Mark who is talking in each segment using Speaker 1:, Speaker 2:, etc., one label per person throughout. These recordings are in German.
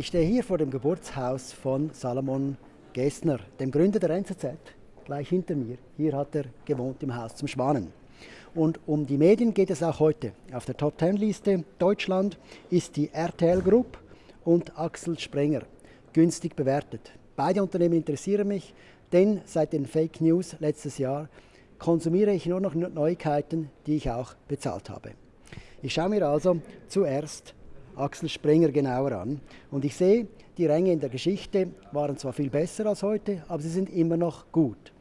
Speaker 1: Ich stehe hier vor dem Geburtshaus von Salomon Gessner, dem Gründer der NZZ, gleich hinter mir. Hier hat er gewohnt im Haus zum Schwanen. Und um die Medien geht es auch heute. Auf der Top Ten Liste Deutschland ist die RTL Group und Axel Sprenger günstig bewertet. Beide Unternehmen interessieren mich, denn seit den Fake News letztes Jahr konsumiere ich nur noch Neuigkeiten, die ich auch bezahlt habe. Ich schaue mir also zuerst Axel Springer genauer an und ich sehe, die Ränge in der Geschichte waren zwar viel besser als heute, aber sie sind immer noch gut.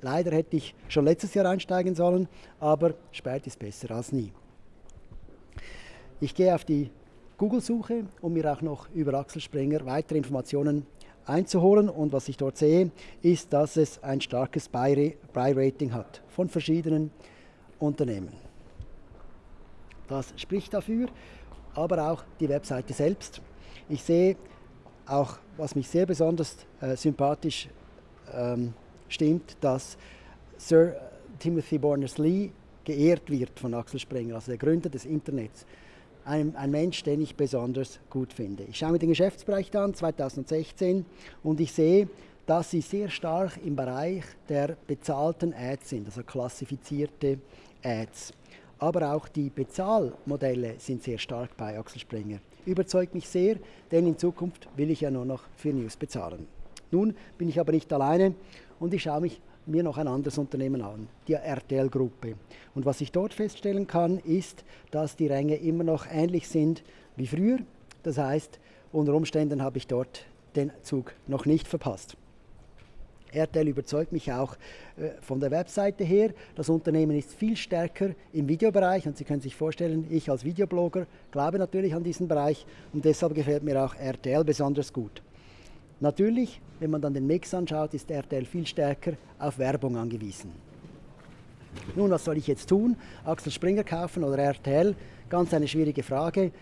Speaker 1: Leider hätte ich schon letztes Jahr einsteigen sollen, aber spät ist besser als nie. Ich gehe auf die Google-Suche, um mir auch noch über Axel Springer weitere Informationen einzuholen. Und was ich dort sehe, ist, dass es ein starkes Buy-Rating hat von verschiedenen Unternehmen. Das spricht dafür, aber auch die Webseite selbst. Ich sehe auch, was mich sehr besonders äh, sympathisch ähm, stimmt, dass Sir Timothy Berners-Lee geehrt wird von Axel Springer, also der Gründer des Internets ein, ein, Mensch, den ich besonders gut finde. Ich schaue mir den Geschäftsbereich an, 2016, und ich sehe, dass sie sehr stark im Bereich der bezahlten Ads sind, also klassifizierte Ads. Aber auch die Bezahlmodelle sind sehr stark bei Axel Springer. Überzeugt mich sehr, denn in Zukunft will ich ja nur noch für News bezahlen. Nun bin ich aber nicht alleine und ich schaue mich mir noch ein anderes Unternehmen an, die RTL-Gruppe. Und was ich dort feststellen kann, ist, dass die Ränge immer noch ähnlich sind wie früher. Das heißt, unter Umständen habe ich dort den Zug noch nicht verpasst. RTL überzeugt mich auch äh, von der Webseite her. Das Unternehmen ist viel stärker im Videobereich und Sie können sich vorstellen, ich als Videoblogger glaube natürlich an diesen Bereich und deshalb gefällt mir auch RTL besonders gut. Natürlich, wenn man dann den Mix anschaut, ist RTL viel stärker auf Werbung angewiesen. Nun, was soll ich jetzt tun? Axel Springer kaufen oder RTL? Ganz eine schwierige Frage.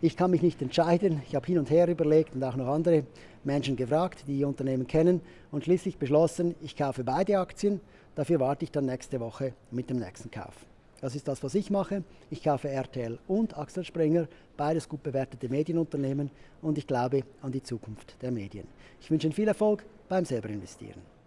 Speaker 1: Ich kann mich nicht entscheiden. Ich habe hin und her überlegt und auch noch andere Menschen gefragt, die Unternehmen kennen und schließlich beschlossen, ich kaufe beide Aktien. Dafür warte ich dann nächste Woche mit dem nächsten Kauf. Das ist das, was ich mache. Ich kaufe RTL und Axel Springer, beides gut bewertete Medienunternehmen und ich glaube an die Zukunft der Medien. Ich wünsche Ihnen viel Erfolg beim selber investieren.